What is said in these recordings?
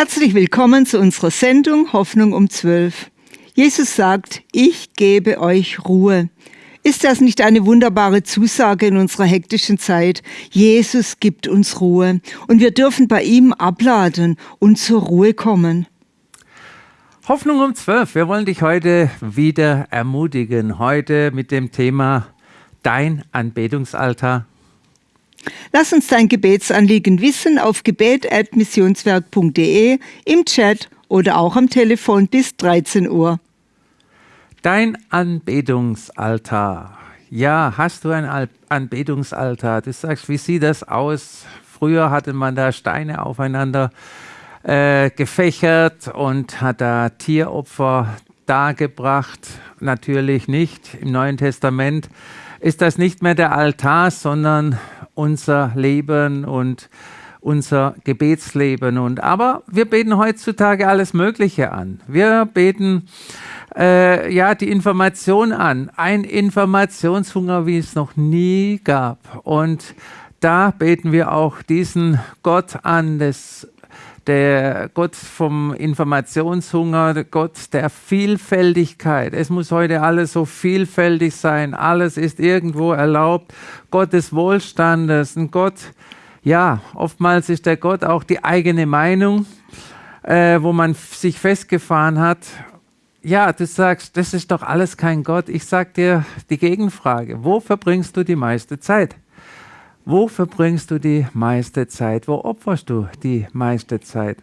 Herzlich willkommen zu unserer Sendung Hoffnung um 12. Jesus sagt, ich gebe euch Ruhe. Ist das nicht eine wunderbare Zusage in unserer hektischen Zeit? Jesus gibt uns Ruhe und wir dürfen bei ihm abladen und zur Ruhe kommen. Hoffnung um 12. Wir wollen dich heute wieder ermutigen. Heute mit dem Thema Dein Anbetungsaltar. Lass uns dein Gebetsanliegen wissen auf gebet.missionswerk.de, im Chat oder auch am Telefon bis 13 Uhr. Dein Anbetungsaltar. Ja, hast du ein Anbetungsaltar? Du sagst, wie sieht das aus? Früher hatte man da Steine aufeinander äh, gefächert und hat da Tieropfer dargebracht. Natürlich nicht. Im Neuen Testament ist das nicht mehr der Altar, sondern unser Leben und unser Gebetsleben. Und aber wir beten heutzutage alles Mögliche an. Wir beten äh, ja die Information an, ein Informationshunger, wie es noch nie gab. Und da beten wir auch diesen Gott an, des, der Gott vom Informationshunger, der Gott der Vielfältigkeit. Es muss heute alles so vielfältig sein, alles ist irgendwo erlaubt. Gott des Wohlstandes, ein Gott, ja, oftmals ist der Gott auch die eigene Meinung, äh, wo man sich festgefahren hat ja, du sagst, das ist doch alles kein Gott. Ich sag dir die Gegenfrage. Wo verbringst du die meiste Zeit? Wo verbringst du die meiste Zeit? Wo opferst du die meiste Zeit?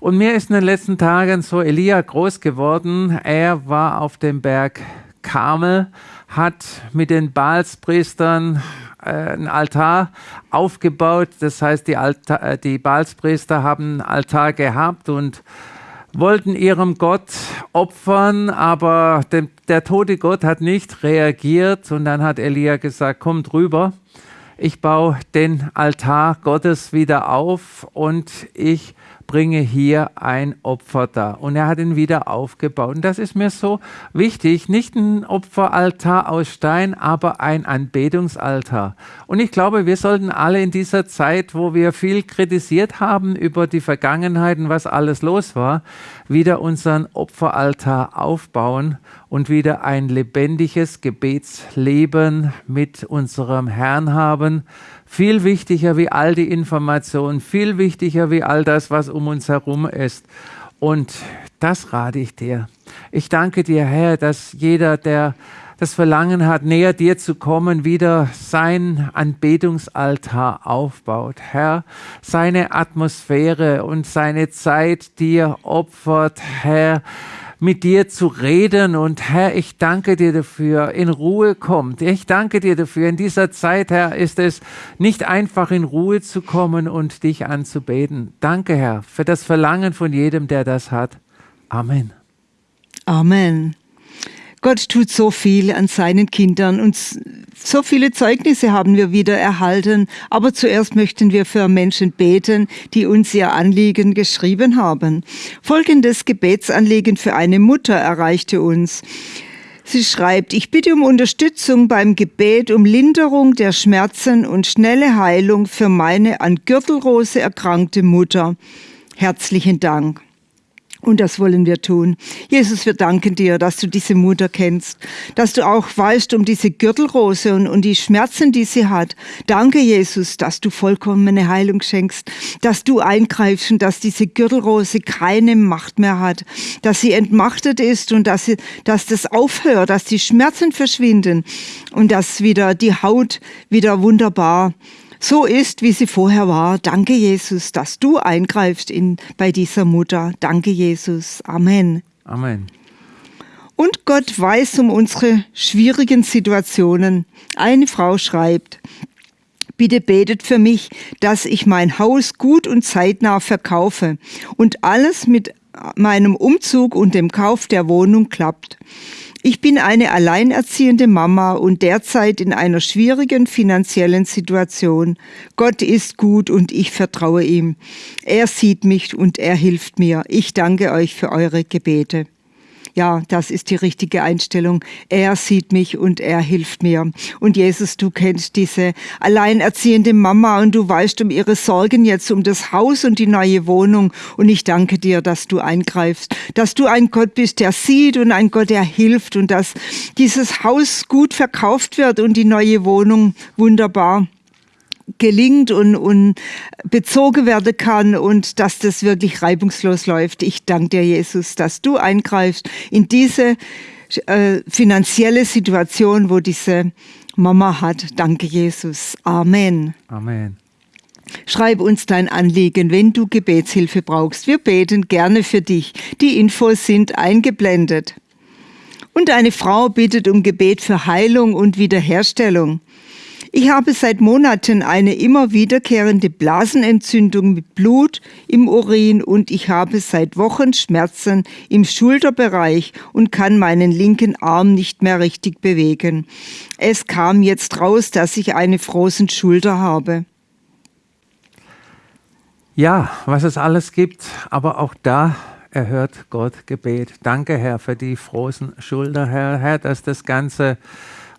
Und mir ist in den letzten Tagen so Elia groß geworden. Er war auf dem Berg Karmel, hat mit den Baalspriestern äh, ein Altar aufgebaut. Das heißt, die, äh, die Baalspriester haben einen Altar gehabt und wollten ihrem Gott opfern, aber dem, der tote Gott hat nicht reagiert und dann hat Elia gesagt, kommt rüber, ich baue den Altar Gottes wieder auf und ich bringe hier ein Opfer dar. Und er hat ihn wieder aufgebaut. Und das ist mir so wichtig. Nicht ein Opferaltar aus Stein, aber ein Anbetungsaltar. Und ich glaube, wir sollten alle in dieser Zeit, wo wir viel kritisiert haben über die Vergangenheit und was alles los war, wieder unseren Opferaltar aufbauen und wieder ein lebendiges Gebetsleben mit unserem Herrn haben viel wichtiger wie all die Informationen, viel wichtiger wie all das, was um uns herum ist. Und das rate ich dir. Ich danke dir, Herr, dass jeder, der das Verlangen hat, näher dir zu kommen, wieder sein Anbetungsaltar aufbaut. Herr, seine Atmosphäre und seine Zeit dir opfert, Herr, mit dir zu reden. Und Herr, ich danke dir dafür, in Ruhe kommt. Ich danke dir dafür. In dieser Zeit, Herr, ist es nicht einfach, in Ruhe zu kommen und dich anzubeten. Danke, Herr, für das Verlangen von jedem, der das hat. Amen. Amen. Gott tut so viel an seinen Kindern und so viele Zeugnisse haben wir wieder erhalten. Aber zuerst möchten wir für Menschen beten, die uns ihr Anliegen geschrieben haben. Folgendes Gebetsanliegen für eine Mutter erreichte uns. Sie schreibt, ich bitte um Unterstützung beim Gebet, um Linderung der Schmerzen und schnelle Heilung für meine an Gürtelrose erkrankte Mutter. Herzlichen Dank. Und das wollen wir tun. Jesus, wir danken dir, dass du diese Mutter kennst, dass du auch weißt um diese Gürtelrose und, und die Schmerzen, die sie hat. Danke, Jesus, dass du vollkommene Heilung schenkst, dass du eingreifst und dass diese Gürtelrose keine Macht mehr hat, dass sie entmachtet ist und dass, sie, dass das aufhört, dass die Schmerzen verschwinden und dass wieder die Haut wieder wunderbar so ist, wie sie vorher war. Danke, Jesus, dass du eingreifst in, bei dieser Mutter. Danke, Jesus. Amen. Amen. Und Gott weiß um unsere schwierigen Situationen. Eine Frau schreibt, Bitte betet für mich, dass ich mein Haus gut und zeitnah verkaufe und alles mit meinem Umzug und dem Kauf der Wohnung klappt. Ich bin eine alleinerziehende Mama und derzeit in einer schwierigen finanziellen Situation. Gott ist gut und ich vertraue ihm. Er sieht mich und er hilft mir. Ich danke euch für eure Gebete. Ja, das ist die richtige Einstellung. Er sieht mich und er hilft mir. Und Jesus, du kennst diese alleinerziehende Mama und du weißt um ihre Sorgen jetzt um das Haus und die neue Wohnung. Und ich danke dir, dass du eingreifst, dass du ein Gott bist, der sieht und ein Gott, der hilft und dass dieses Haus gut verkauft wird und die neue Wohnung wunderbar gelingt und, und bezogen werden kann und dass das wirklich reibungslos läuft. Ich danke dir, Jesus, dass du eingreifst in diese äh, finanzielle Situation, wo diese Mama hat. Danke, Jesus. Amen. Amen. Schreib uns dein Anliegen, wenn du Gebetshilfe brauchst. Wir beten gerne für dich. Die Infos sind eingeblendet. Und eine Frau bittet um Gebet für Heilung und Wiederherstellung. Ich habe seit Monaten eine immer wiederkehrende Blasenentzündung mit Blut im Urin und ich habe seit Wochen Schmerzen im Schulterbereich und kann meinen linken Arm nicht mehr richtig bewegen. Es kam jetzt raus, dass ich eine frozen Schulter habe. Ja, was es alles gibt, aber auch da erhört Gott Gebet. Danke, Herr, für die frozen Schulter, Herr, Herr, dass das Ganze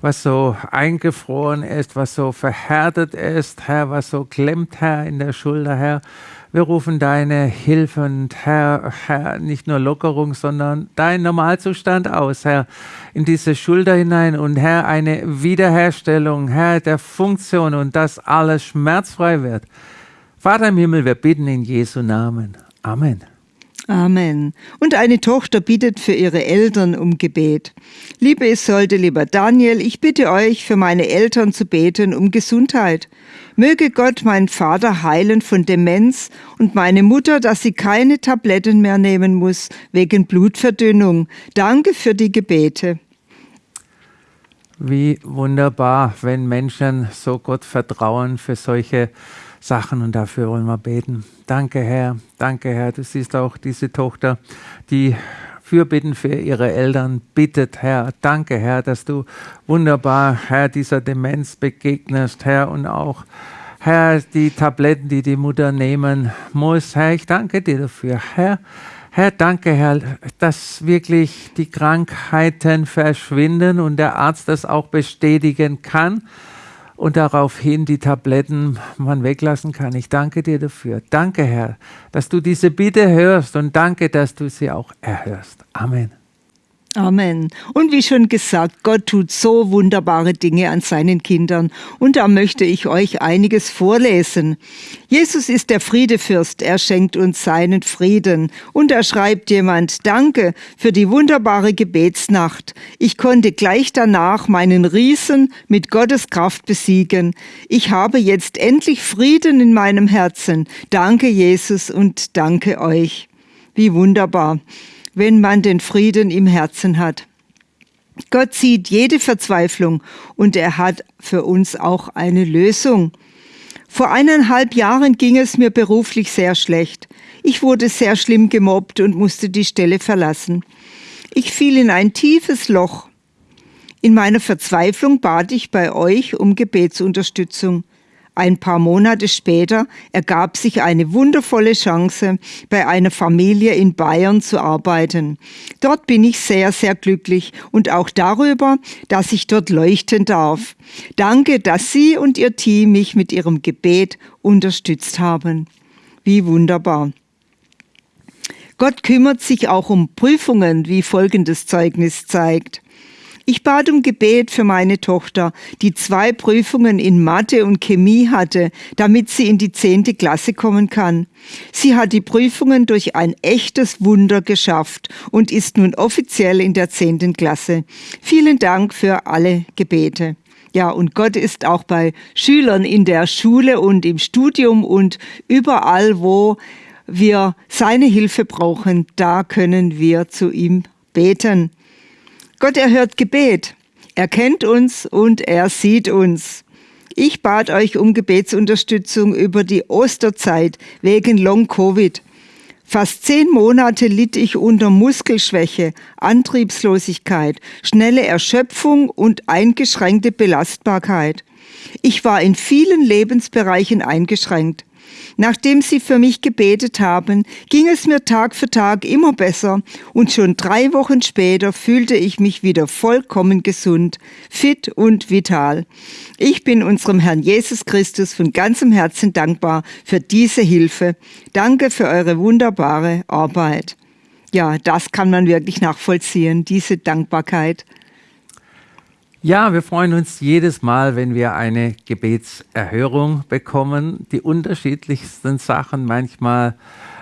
was so eingefroren ist, was so verhärtet ist, Herr, was so klemmt, Herr, in der Schulter, Herr. Wir rufen deine Hilfe und Herr, Herr, nicht nur Lockerung, sondern dein Normalzustand aus, Herr, in diese Schulter hinein und Herr, eine Wiederherstellung, Herr, der Funktion und dass alles schmerzfrei wird. Vater im Himmel, wir bitten in Jesu Namen. Amen. Amen. Und eine Tochter bittet für ihre Eltern um Gebet. Liebe Isolde, lieber Daniel, ich bitte euch, für meine Eltern zu beten um Gesundheit. Möge Gott meinen Vater heilen von Demenz und meine Mutter, dass sie keine Tabletten mehr nehmen muss wegen Blutverdünnung. Danke für die Gebete. Wie wunderbar, wenn Menschen so Gott vertrauen für solche Sachen und dafür wollen wir beten. Danke, Herr. Danke, Herr. Du siehst auch diese Tochter, die Fürbitten für ihre Eltern bittet, Herr. Danke, Herr, dass du wunderbar, Herr, dieser Demenz begegnest, Herr, und auch, Herr, die Tabletten, die die Mutter nehmen muss. Herr, ich danke dir dafür, Herr. Herr, danke, Herr, dass wirklich die Krankheiten verschwinden und der Arzt das auch bestätigen kann und daraufhin die Tabletten man weglassen kann. Ich danke dir dafür. Danke, Herr, dass du diese Bitte hörst und danke, dass du sie auch erhörst. Amen. Amen. Und wie schon gesagt, Gott tut so wunderbare Dinge an seinen Kindern. Und da möchte ich euch einiges vorlesen. Jesus ist der Friedefürst. Er schenkt uns seinen Frieden. Und da schreibt jemand, danke für die wunderbare Gebetsnacht. Ich konnte gleich danach meinen Riesen mit Gottes Kraft besiegen. Ich habe jetzt endlich Frieden in meinem Herzen. Danke, Jesus, und danke euch. Wie wunderbar wenn man den Frieden im Herzen hat. Gott sieht jede Verzweiflung und er hat für uns auch eine Lösung. Vor eineinhalb Jahren ging es mir beruflich sehr schlecht. Ich wurde sehr schlimm gemobbt und musste die Stelle verlassen. Ich fiel in ein tiefes Loch. In meiner Verzweiflung bat ich bei euch um Gebetsunterstützung. Ein paar Monate später ergab sich eine wundervolle Chance, bei einer Familie in Bayern zu arbeiten. Dort bin ich sehr, sehr glücklich und auch darüber, dass ich dort leuchten darf. Danke, dass Sie und Ihr Team mich mit Ihrem Gebet unterstützt haben. Wie wunderbar. Gott kümmert sich auch um Prüfungen, wie folgendes Zeugnis zeigt. Ich bat um Gebet für meine Tochter, die zwei Prüfungen in Mathe und Chemie hatte, damit sie in die zehnte Klasse kommen kann. Sie hat die Prüfungen durch ein echtes Wunder geschafft und ist nun offiziell in der zehnten Klasse. Vielen Dank für alle Gebete. Ja, und Gott ist auch bei Schülern in der Schule und im Studium und überall, wo wir seine Hilfe brauchen, da können wir zu ihm beten. Gott erhört Gebet. Er kennt uns und er sieht uns. Ich bat euch um Gebetsunterstützung über die Osterzeit wegen Long-Covid. Fast zehn Monate litt ich unter Muskelschwäche, Antriebslosigkeit, schnelle Erschöpfung und eingeschränkte Belastbarkeit. Ich war in vielen Lebensbereichen eingeschränkt. Nachdem Sie für mich gebetet haben, ging es mir Tag für Tag immer besser und schon drei Wochen später fühlte ich mich wieder vollkommen gesund, fit und vital. Ich bin unserem Herrn Jesus Christus von ganzem Herzen dankbar für diese Hilfe. Danke für eure wunderbare Arbeit. Ja, das kann man wirklich nachvollziehen, diese Dankbarkeit. Ja, wir freuen uns jedes Mal, wenn wir eine Gebetserhörung bekommen. Die unterschiedlichsten Sachen, manchmal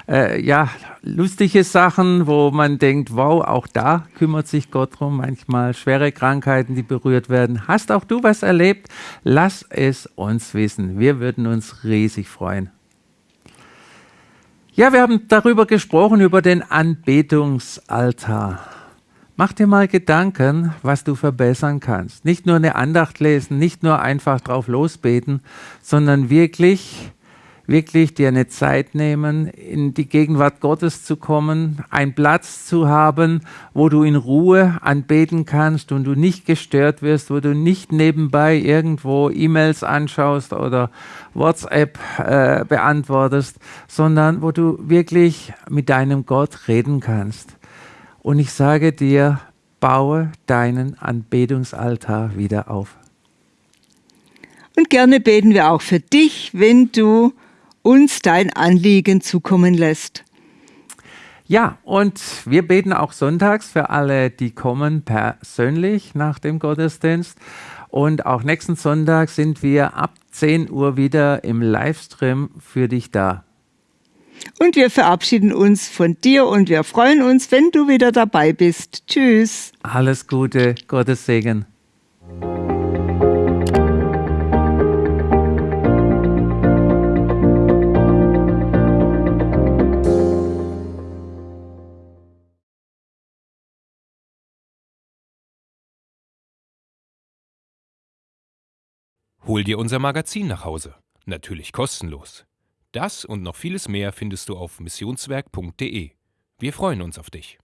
äh, ja lustige Sachen, wo man denkt, wow, auch da kümmert sich Gott drum. Manchmal schwere Krankheiten, die berührt werden. Hast auch du was erlebt? Lass es uns wissen. Wir würden uns riesig freuen. Ja, wir haben darüber gesprochen, über den Anbetungsaltar. Mach dir mal Gedanken, was du verbessern kannst. Nicht nur eine Andacht lesen, nicht nur einfach drauf losbeten, sondern wirklich, wirklich dir eine Zeit nehmen, in die Gegenwart Gottes zu kommen, einen Platz zu haben, wo du in Ruhe anbeten kannst und du nicht gestört wirst, wo du nicht nebenbei irgendwo E-Mails anschaust oder WhatsApp äh, beantwortest, sondern wo du wirklich mit deinem Gott reden kannst. Und ich sage dir, baue deinen Anbetungsaltar wieder auf. Und gerne beten wir auch für dich, wenn du uns dein Anliegen zukommen lässt. Ja, und wir beten auch sonntags für alle, die kommen persönlich nach dem Gottesdienst. Und auch nächsten Sonntag sind wir ab 10 Uhr wieder im Livestream für dich da. Und wir verabschieden uns von dir und wir freuen uns, wenn du wieder dabei bist. Tschüss. Alles Gute, Gottes Segen. Hol dir unser Magazin nach Hause. Natürlich kostenlos. Das und noch vieles mehr findest du auf missionswerk.de. Wir freuen uns auf dich.